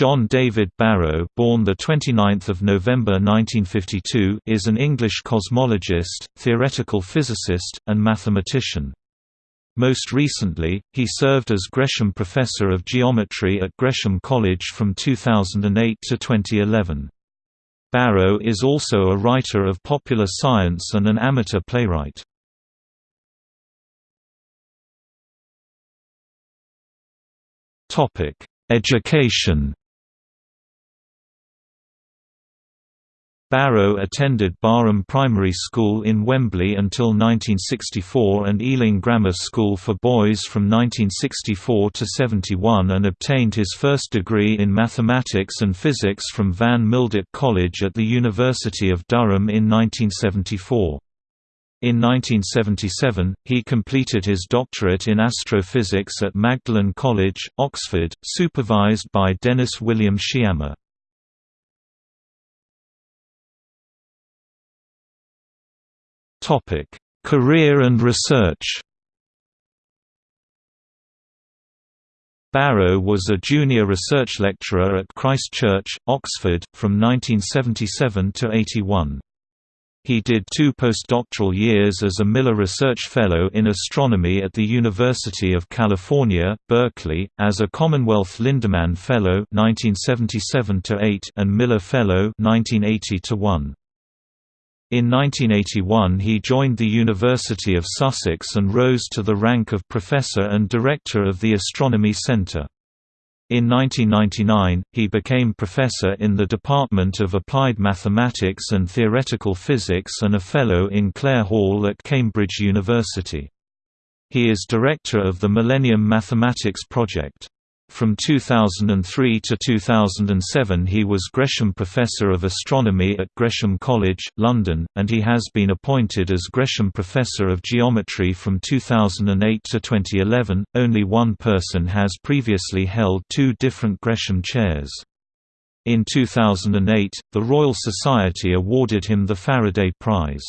John David Barrow, born the 29th of November 1952, is an English cosmologist, theoretical physicist, and mathematician. Most recently, he served as Gresham Professor of Geometry at Gresham College from 2008 to 2011. Barrow is also a writer of popular science and an amateur playwright. Topic: Education Barrow attended Barham Primary School in Wembley until 1964 and Ealing Grammar School for Boys from 1964 to 71 and obtained his first degree in mathematics and physics from Van Mildert College at the University of Durham in 1974. In 1977, he completed his doctorate in astrophysics at Magdalen College, Oxford, supervised by Dennis William Sciama. Career and research. Barrow was a junior research lecturer at Christ Church, Oxford, from 1977 to 81. He did two postdoctoral years as a Miller Research Fellow in Astronomy at the University of California, Berkeley, as a Commonwealth Lindemann Fellow 1977 and Miller Fellow 1980 -1. In 1981 he joined the University of Sussex and rose to the rank of Professor and Director of the Astronomy Centre. In 1999, he became professor in the Department of Applied Mathematics and Theoretical Physics and a Fellow in Clare Hall at Cambridge University. He is director of the Millennium Mathematics Project. From 2003 to 2007 he was Gresham Professor of Astronomy at Gresham College, London, and he has been appointed as Gresham Professor of Geometry from 2008 to 2011. Only one person has previously held two different Gresham chairs. In 2008, the Royal Society awarded him the Faraday Prize.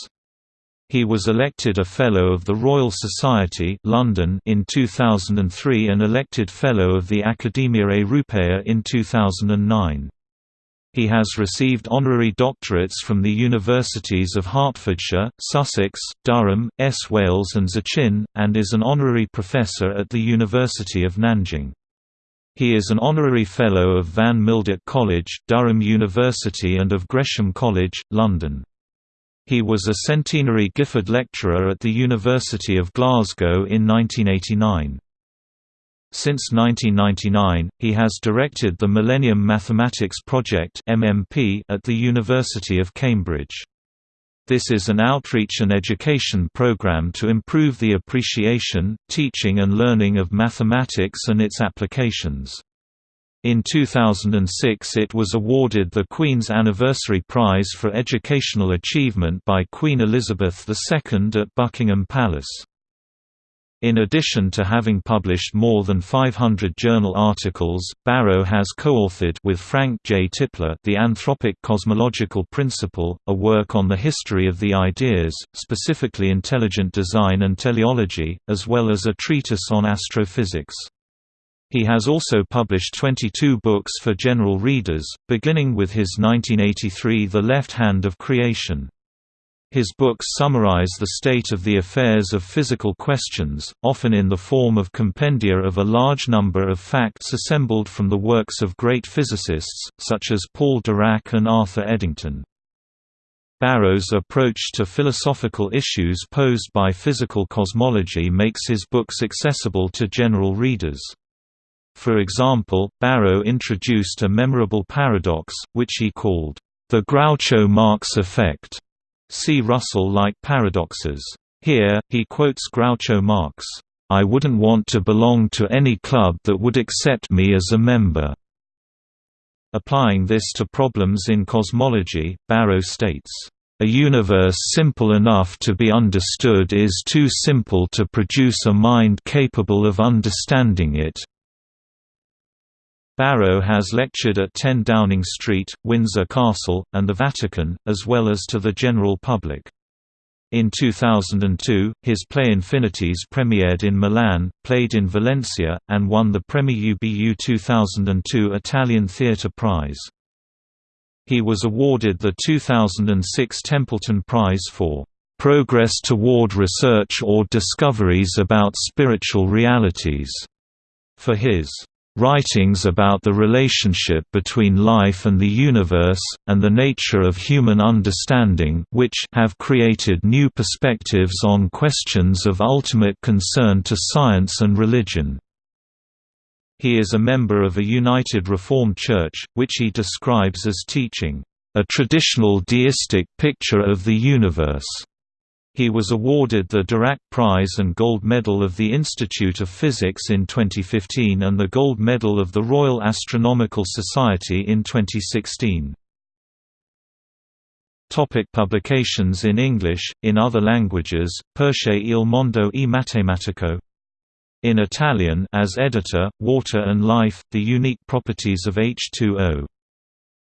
He was elected a Fellow of the Royal Society London in 2003 and elected Fellow of the Academia Europaea in 2009. He has received honorary doctorates from the universities of Hertfordshire, Sussex, Durham, S. Wales and Zachin, and is an honorary professor at the University of Nanjing. He is an honorary Fellow of Van Mildert College, Durham University and of Gresham College, London. He was a centenary Gifford Lecturer at the University of Glasgow in 1989. Since 1999, he has directed the Millennium Mathematics Project (MMP) at the University of Cambridge. This is an outreach and education program to improve the appreciation, teaching and learning of mathematics and its applications. In 2006 it was awarded the Queen's Anniversary Prize for Educational Achievement by Queen Elizabeth II at Buckingham Palace. In addition to having published more than 500 journal articles, Barrow has co-authored with Frank J. Tipler The Anthropic Cosmological Principle, a work on the history of the ideas, specifically intelligent design and teleology, as well as a treatise on astrophysics. He has also published 22 books for general readers, beginning with his 1983 The Left Hand of Creation. His books summarize the state of the affairs of physical questions, often in the form of compendia of a large number of facts assembled from the works of great physicists, such as Paul Dirac and Arthur Eddington. Barrow's approach to philosophical issues posed by physical cosmology makes his books accessible to general readers. For example, Barrow introduced a memorable paradox, which he called, the Groucho Marx effect. See Russell-like paradoxes. Here, he quotes Groucho Marx, I wouldn't want to belong to any club that would accept me as a member. Applying this to problems in cosmology, Barrow states, a universe simple enough to be understood is too simple to produce a mind capable of understanding it. Barrow has lectured at 10 Downing Street, Windsor Castle, and the Vatican, as well as to the general public. In 2002, his play Infinities premiered in Milan, played in Valencia, and won the Premi UBU 2002 Italian Theatre Prize. He was awarded the 2006 Templeton Prize for "...progress toward research or discoveries about spiritual realities", for his Writings about the relationship between life and the universe, and the nature of human understanding which have created new perspectives on questions of ultimate concern to science and religion. He is a member of a United Reformed Church, which he describes as teaching, "...a traditional deistic picture of the universe." He was awarded the Dirac Prize and Gold Medal of the Institute of Physics in 2015 and the Gold Medal of the Royal Astronomical Society in 2016. Topic publications in English, in other languages, Perche il mondo e matematico. In Italian as editor, Water and Life, The Unique Properties of H2O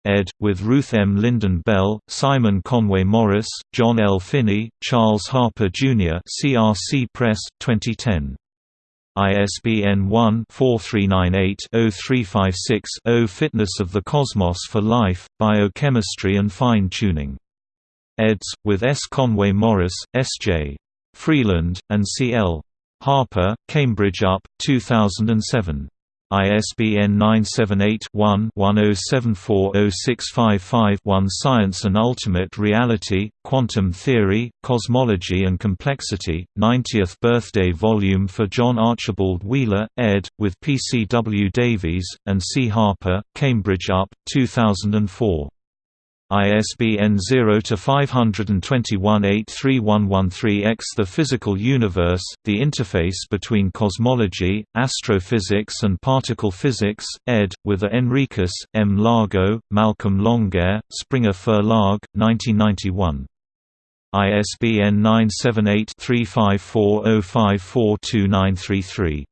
ed. with Ruth M. Lynden-Bell, Simon Conway Morris, John L. Finney, Charles Harper Jr. CRC Press, 2010. ISBN 1-4398-0356-0 Fitness of the Cosmos for Life, Biochemistry and Fine-Tuning. eds. with S. Conway Morris, S. J. Freeland, and C. L. Harper, Cambridge UP, 2007. ISBN 978-1-10740655-1 Science and Ultimate Reality, Quantum Theory, Cosmology and Complexity, 90th Birthday Volume for John Archibald Wheeler, ed., with P. C. W. Davies, and C. Harper, Cambridge UP, 2004. ISBN 0-521-83113-X The Physical Universe, the interface between cosmology, astrophysics and particle physics, ed., with A. Henriques, M. Lago, Malcolm Longair, Springer Verlag, 1991. ISBN 978 3540542933